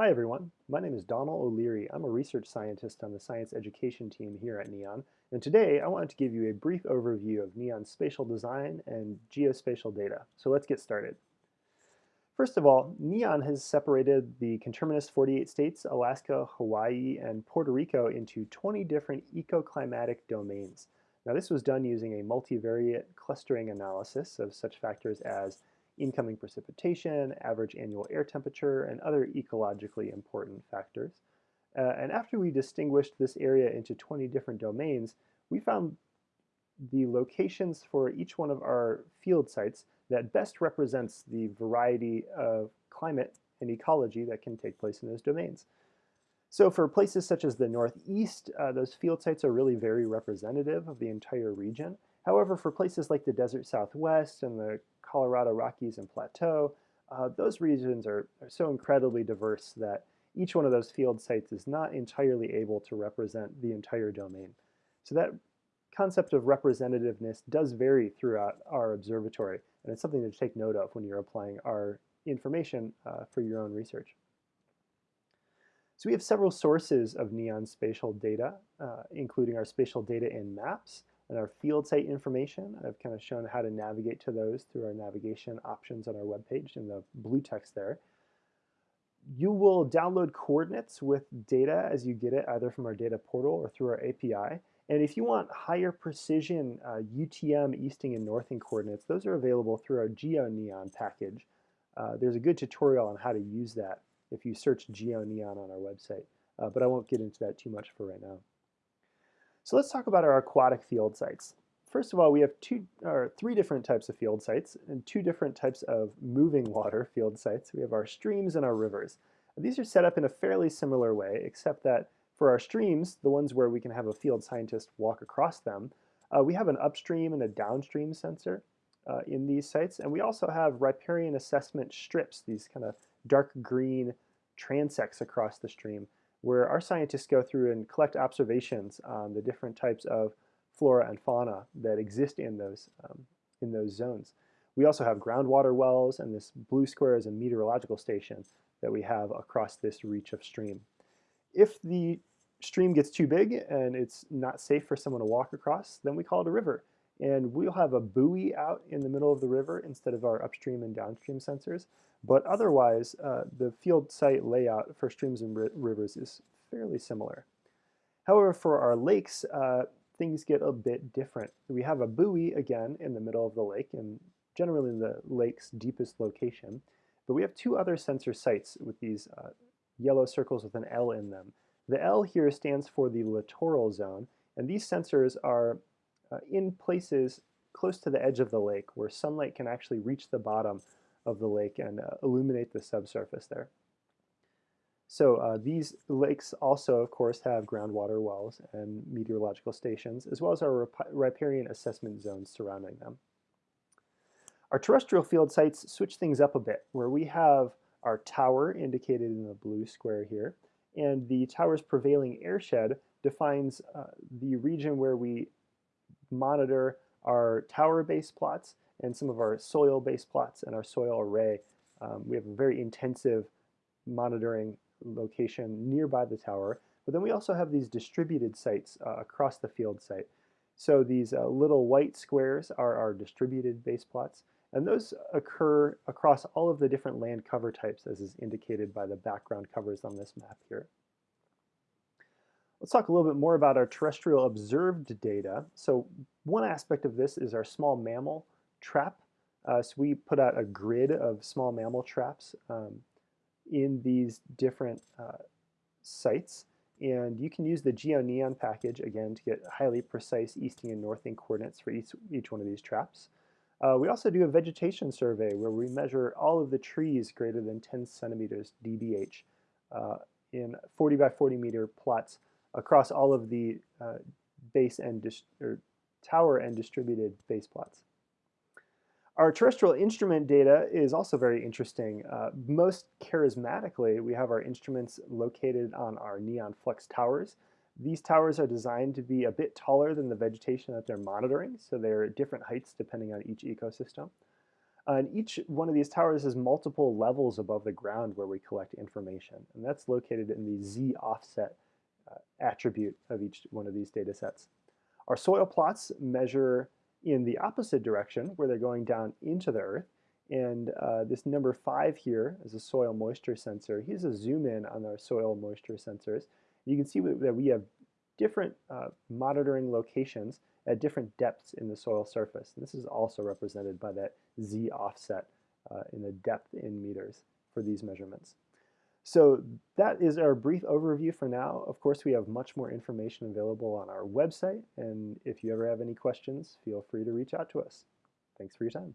Hi everyone, my name is Donal O'Leary. I'm a research scientist on the science education team here at NEON, and today I wanted to give you a brief overview of NEON's spatial design and geospatial data. So let's get started. First of all, NEON has separated the conterminous 48 states, Alaska, Hawaii, and Puerto Rico into 20 different ecoclimatic domains. Now this was done using a multivariate clustering analysis of such factors as incoming precipitation, average annual air temperature, and other ecologically important factors. Uh, and after we distinguished this area into 20 different domains, we found the locations for each one of our field sites that best represents the variety of climate and ecology that can take place in those domains. So for places such as the Northeast, uh, those field sites are really very representative of the entire region. However, for places like the Desert Southwest and the Colorado Rockies and Plateau, uh, those regions are, are so incredibly diverse that each one of those field sites is not entirely able to represent the entire domain. So that concept of representativeness does vary throughout our observatory, and it's something to take note of when you're applying our information uh, for your own research. So we have several sources of NEON spatial data, uh, including our spatial data in maps, and our field site information. I've kind of shown how to navigate to those through our navigation options on our webpage in the blue text there. You will download coordinates with data as you get it either from our data portal or through our API. And if you want higher precision uh, UTM easting and northing coordinates, those are available through our GeoNeon package. Uh, there's a good tutorial on how to use that if you search GeoNeon on our website. Uh, but I won't get into that too much for right now. So let's talk about our aquatic field sites. First of all, we have two or three different types of field sites and two different types of moving water field sites. We have our streams and our rivers. These are set up in a fairly similar way, except that for our streams, the ones where we can have a field scientist walk across them, uh, we have an upstream and a downstream sensor uh, in these sites, and we also have riparian assessment strips, these kind of dark green transects across the stream where our scientists go through and collect observations on the different types of flora and fauna that exist in those, um, in those zones. We also have groundwater wells, and this blue square is a meteorological station that we have across this reach of stream. If the stream gets too big and it's not safe for someone to walk across, then we call it a river. And we'll have a buoy out in the middle of the river instead of our upstream and downstream sensors. But otherwise, uh, the field site layout for streams and rivers is fairly similar. However, for our lakes, uh, things get a bit different. We have a buoy, again, in the middle of the lake, and generally in the lake's deepest location. But we have two other sensor sites with these uh, yellow circles with an L in them. The L here stands for the littoral zone, and these sensors are uh, in places close to the edge of the lake where sunlight can actually reach the bottom of the lake and uh, illuminate the subsurface there. So uh, these lakes also, of course, have groundwater wells and meteorological stations, as well as our riparian assessment zones surrounding them. Our terrestrial field sites switch things up a bit, where we have our tower indicated in the blue square here, and the tower's prevailing airshed defines uh, the region where we monitor our tower-based plots and some of our soil-based plots and our soil array. Um, we have a very intensive monitoring location nearby the tower, but then we also have these distributed sites uh, across the field site. So these uh, little white squares are our distributed base plots, and those occur across all of the different land cover types as is indicated by the background covers on this map here. Let's talk a little bit more about our terrestrial observed data. So one aspect of this is our small mammal trap. Uh, so we put out a grid of small mammal traps um, in these different uh, sites. And you can use the GeoNeon package, again, to get highly precise easting and northing coordinates for each, each one of these traps. Uh, we also do a vegetation survey where we measure all of the trees greater than 10 centimeters DBH uh, in 40 by 40 meter plots across all of the uh, base and or tower and distributed base plots. Our terrestrial instrument data is also very interesting. Uh, most charismatically, we have our instruments located on our neon flux towers. These towers are designed to be a bit taller than the vegetation that they're monitoring, so they're at different heights depending on each ecosystem. Uh, and each one of these towers has multiple levels above the ground where we collect information. And that's located in the z offset attribute of each one of these data sets. Our soil plots measure in the opposite direction where they're going down into the earth. And uh, this number five here is a soil moisture sensor. Here's a zoom in on our soil moisture sensors. You can see that we have different uh, monitoring locations at different depths in the soil surface. And this is also represented by that z offset uh, in the depth in meters for these measurements. So that is our brief overview for now. Of course, we have much more information available on our website, and if you ever have any questions, feel free to reach out to us. Thanks for your time.